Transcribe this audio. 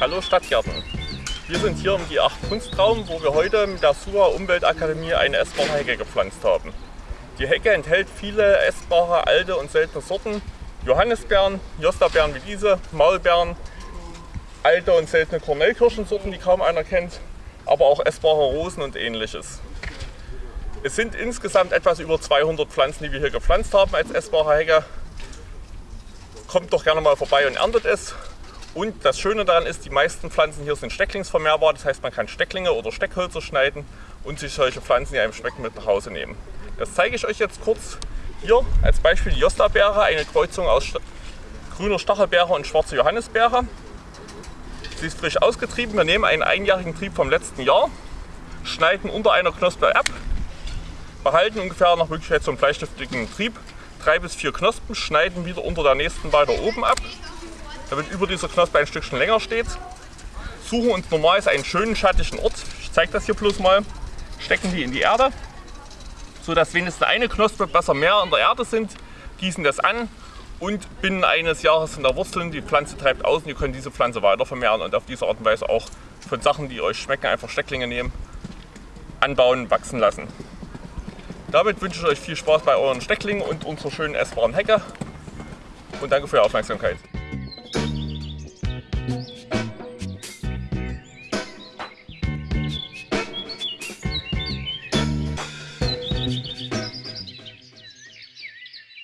Hallo Stadtgärten! Wir sind hier im G8 Kunstraum, wo wir heute mit der SUA Umweltakademie eine essbare Hecke gepflanzt haben. Die Hecke enthält viele essbare, alte und seltene Sorten. Johannisbeeren, Jostabeeren wie diese, Maulbeeren, alte und seltene Kornellkirschensorten, die kaum einer kennt, aber auch essbare Rosen und ähnliches. Es sind insgesamt etwas über 200 Pflanzen, die wir hier gepflanzt haben als essbare Hecke. Kommt doch gerne mal vorbei und erntet es. Und das Schöne daran ist, die meisten Pflanzen hier sind stecklingsvermehrbar. Das heißt, man kann Stecklinge oder Steckhölzer schneiden und sich solche Pflanzen, die einem schmecken, mit nach Hause nehmen. Das zeige ich euch jetzt kurz. Hier als Beispiel die Jostabeere, eine Kreuzung aus grüner Stachelbeere und schwarzer Johannisbeere. Sie ist frisch ausgetrieben. Wir nehmen einen einjährigen Trieb vom letzten Jahr, schneiden unter einer Knospe ab, behalten ungefähr nach Möglichkeit so einen Trieb, drei bis vier Knospen, schneiden wieder unter der nächsten weiter oben ab, damit über dieser Knospe ein Stückchen länger steht. Suchen uns normalerweise einen schönen schattigen Ort, ich zeige das hier bloß mal, stecken die in die Erde, so dass wenigstens eine Knospe besser mehr in der Erde sind, gießen das an und binnen eines Jahres sind da Wurzeln, die Pflanze treibt aus und ihr könnt diese Pflanze weiter vermehren und auf diese Art und Weise auch von Sachen, die euch schmecken, einfach Stecklinge nehmen, anbauen, wachsen lassen. Damit wünsche ich euch viel Spaß bei euren Stecklingen und unserer schönen essbaren Hecke und danke für die Aufmerksamkeit.